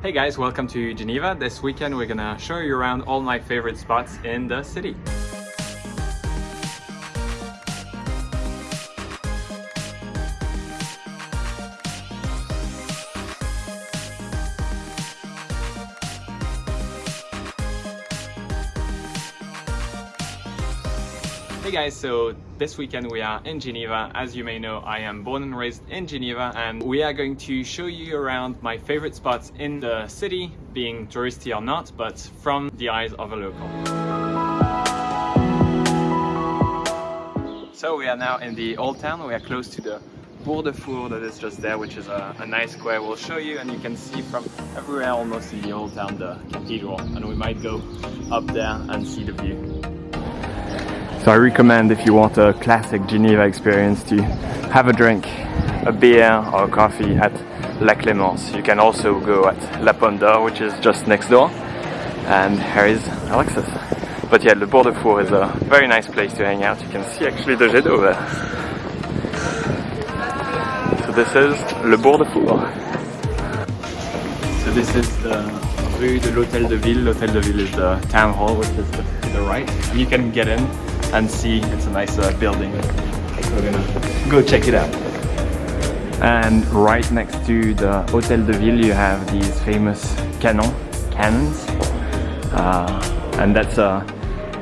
Hey guys, welcome to Geneva. This weekend we're gonna show you around all my favorite spots in the city. Guys, so this weekend we are in Geneva. As you may know, I am born and raised in Geneva and we are going to show you around my favorite spots in the city, being touristy or not, but from the eyes of a local. So we are now in the old town. We are close to the Bourg de Four that is just there, which is a, a nice square we'll show you and you can see from everywhere almost in the old town the cathedral and we might go up there and see the view. So I recommend if you want a classic Geneva experience to have a drink, a beer or a coffee at La Clémence. You can also go at La Pomme which is just next door. And here is Alexis. But yeah, Le Bourg de Four is a very nice place to hang out. You can see actually the jet over there. So this is Le Bourg de Four. So this is the Rue de l'Hôtel de Ville. L'Hôtel de Ville is the town hall, which is to the right. And you can get in and see it's a nice uh, building. We're gonna go check it out. And right next to the Hotel de Ville you have these famous canon cannons. Uh, and that's a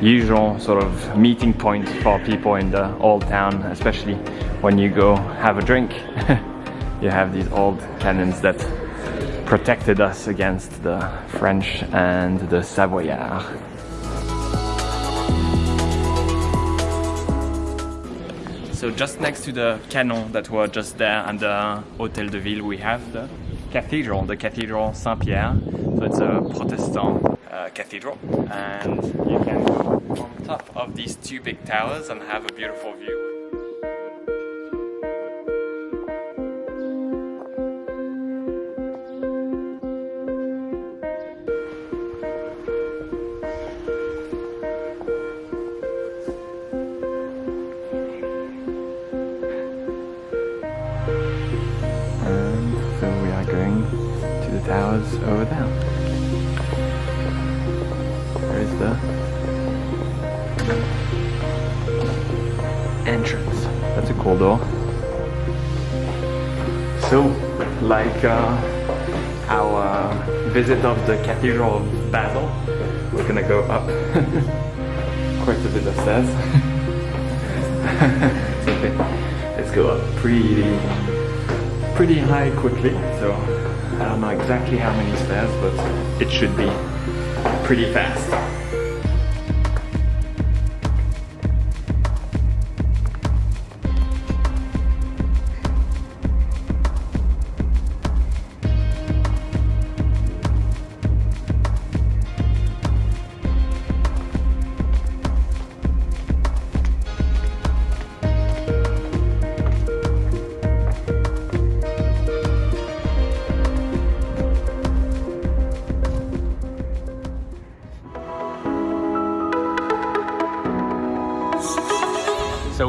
usual sort of meeting point for people in the old town especially when you go have a drink. You have these old cannons that protected us against the French and the Savoyards So just next to the canon that were just there and the Hotel de Ville, we have the cathedral, the Cathedral Saint-Pierre. So it's a Protestant uh, cathedral and you can go on top of these two big towers and have a beautiful view. Towers over there. There is the entrance. That's a cool door. So, like uh, our visit of the Cathedral of Basel, we're gonna go up quite a bit of stairs. okay. Let's go up pretty, pretty high quickly. So I don't know exactly how many stairs, but it should be pretty fast.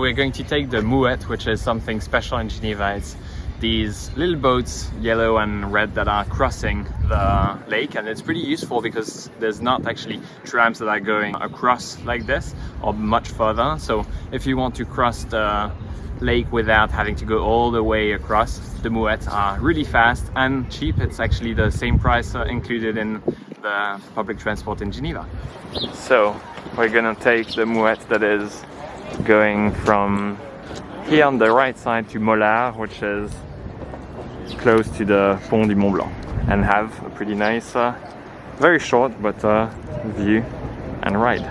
We're going to take the Mouette, which is something special in Geneva. It's these little boats, yellow and red, that are crossing the lake and it's pretty useful because there's not actually trams that are going across like this or much further. So if you want to cross the lake without having to go all the way across, the Mouettes are really fast and cheap. It's actually the same price uh, included in the public transport in Geneva. So we're gonna take the Mouette that is going from here on the right side to Molard, which is close to the Pont du Mont Blanc and have a pretty nice, uh, very short but uh, view and ride.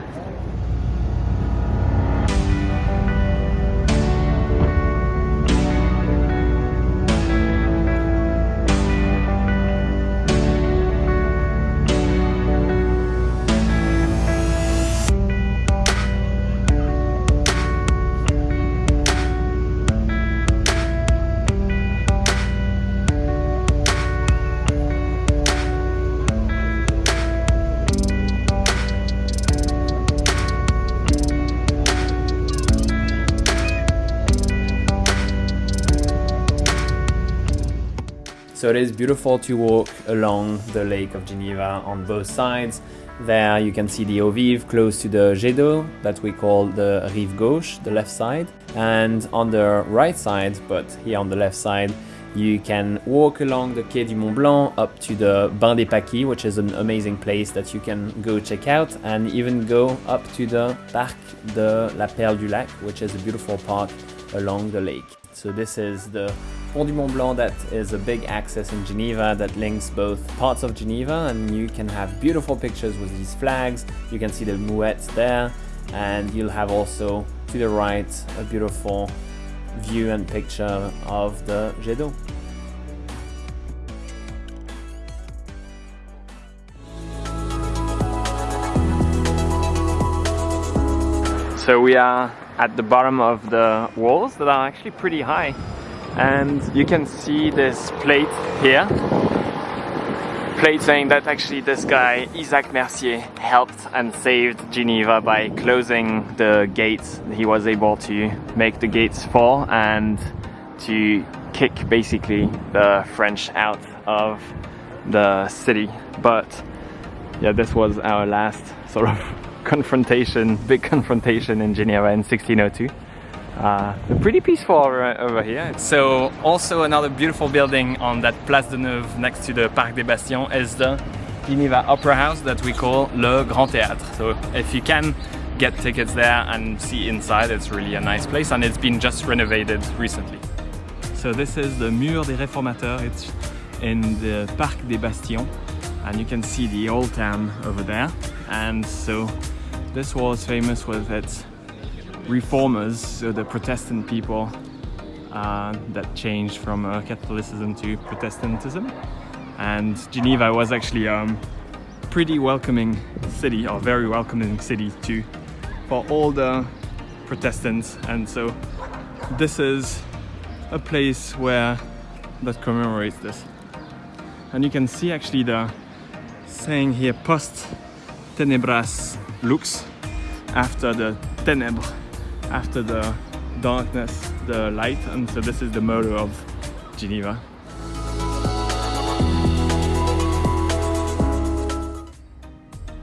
So it is beautiful to walk along the Lake of Geneva on both sides. There you can see the Eaux Vives close to the Jet d'eau that we call the Rive Gauche, the left side. And on the right side, but here on the left side, you can walk along the Quai du Mont Blanc up to the Bain des Paquis, which is an amazing place that you can go check out, and even go up to the Parc de la Perle du Lac, which is a beautiful park along the lake. So this is the Pont du Mont Blanc that is a big access in Geneva that links both parts of Geneva and you can have beautiful pictures with these flags. You can see the Mouettes there and you'll have also to the right a beautiful view and picture of the jet d'eau. So we are at the bottom of the walls that are actually pretty high and you can see this plate here. Plate saying that actually this guy Isaac Mercier helped and saved Geneva by closing the gates he was able to make the gates fall and to kick basically the French out of the city. But yeah this was our last sort of confrontation big confrontation in Geneva in 1602 uh, pretty peaceful over, over, here. So also another beautiful building on that Place de Neuve next to the Parc des Bastions is the Geneva Opera House that we call Le Grand Théâtre. So if you can get tickets there and see inside, it's really a nice place and it's been just renovated recently. So this is the Mur des Réformateurs. It's in the Parc des Bastions and you can see the old town over there. And so this wall is famous with its reformers, so the Protestant people uh, that changed from uh, Catholicism to Protestantism. And Geneva was actually a um, pretty welcoming city, or very welcoming city to for all the Protestants. And so this is a place where that commemorates this. And you can see actually the saying here post tenebras lux after the ténèbres after the darkness, the light, and so this is the motto of Geneva.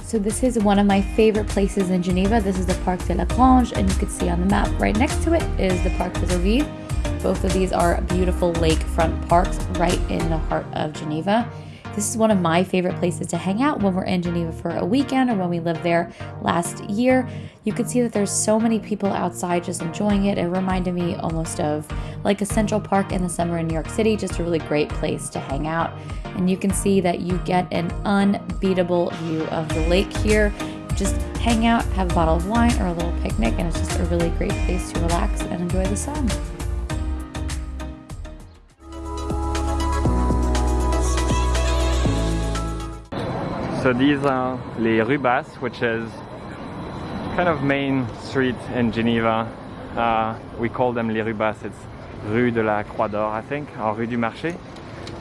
So this is one of my favorite places in Geneva. This is the Parc de la Grange, and you can see on the map right next to it is the Parc des Eaux Vives. Both of these are beautiful lakefront parks right in the heart of Geneva. This is one of my favorite places to hang out when we're in Geneva for a weekend or when we lived there last year. You can see that there's so many people outside just enjoying it. It reminded me almost of like a Central Park in the summer in New York City, just a really great place to hang out. And you can see that you get an unbeatable view of the lake here. Just hang out, have a bottle of wine or a little picnic, and it's just a really great place to relax and enjoy the sun. So these are Les Rues Basses, which is kind of main street in Geneva. Uh, we call them Les Rues Basses. It's Rue de la Croix d'Or, I think, or Rue du Marché.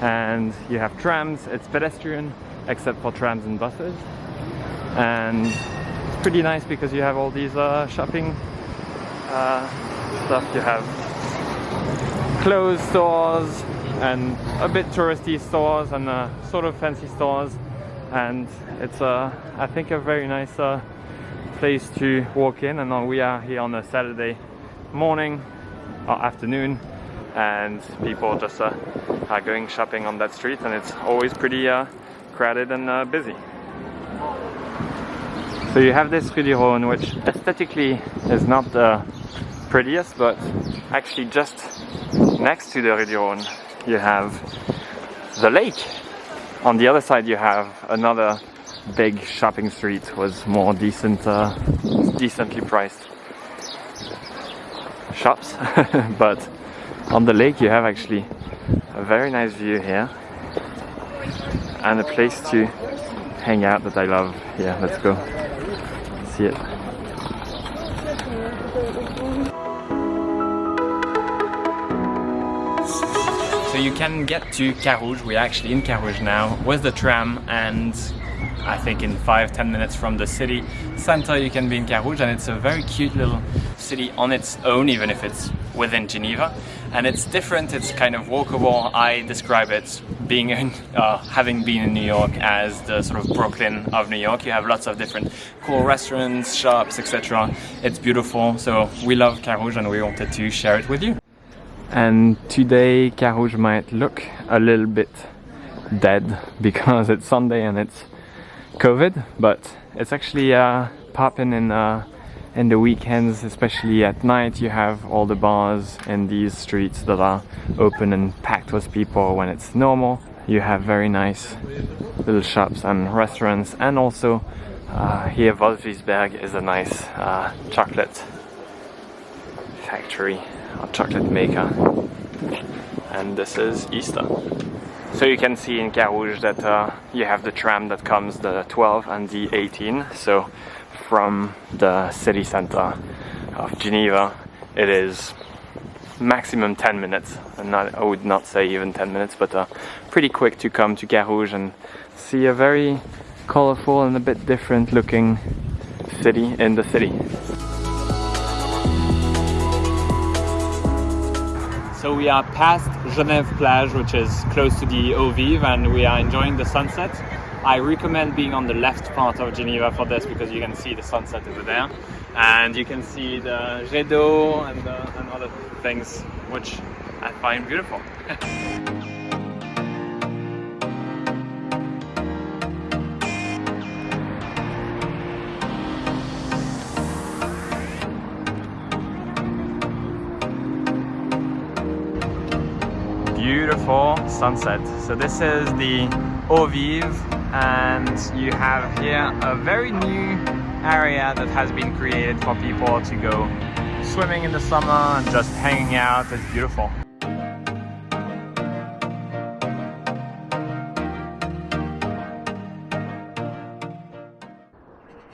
And you have trams, it's pedestrian, except for trams and buses. And it's pretty nice because you have all these uh, shopping uh, stuff. You have clothes stores and a bit touristy stores and uh, sort of fancy stores and it's uh, I think a very nice uh, place to walk in and we are here on a Saturday morning or afternoon and people just uh, are going shopping on that street and it's always pretty uh, crowded and uh, busy. So you have this Rue Rhône which aesthetically is not the prettiest but actually just next to the Rue Rhône you have the lake on the other side you have another big shopping street with more decent, uh, decently priced shops. but on the lake you have actually a very nice view here and a place to hang out that I love. Yeah, let's go see it. So you can get to Carouge, we're actually in Carouge now, with the tram and I think in 5-10 minutes from the city center you can be in Carouge and it's a very cute little city on its own even if it's within Geneva and it's different. It's kind of walkable. I describe it being in, uh, having been in New York as the sort of Brooklyn of New York. You have lots of different cool restaurants, shops, etc. It's beautiful. So we love Carouge and we wanted to share it with you. And today Carouge might look a little bit dead because it's Sunday and it's COVID, but it's actually uh, popping in uh, in the weekends, especially at night. You have all the bars in these streets that are open and packed with people when it's normal. You have very nice little shops and restaurants, and also uh, here Wolfisberg is a nice uh, chocolate factory or chocolate maker. And this is Easter. So you can see in Carouge that uh, you have the tram that comes the 12 and the 18. So from the city center of Geneva, it is maximum 10 minutes. And not, I would not say even 10 minutes, but uh, pretty quick to come to Carouge and see a very colorful and a bit different looking city in the city. So we are past Genève Plage, which is close to the Eaux Vives, and we are enjoying the sunset. I recommend being on the left part of Geneva for this because you can see the sunset over there, and you can see the Jet d'eau and, uh, and other things, which I find beautiful. beautiful sunset. So this is the Eaux Vives and you have here a very new area that has been created for people to go swimming in the summer and just hanging out. It's beautiful.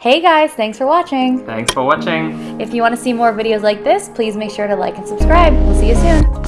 Hey guys, thanks for watching. Thanks for watching. If you want to see more videos like this, please make sure to like and subscribe. We'll see you soon.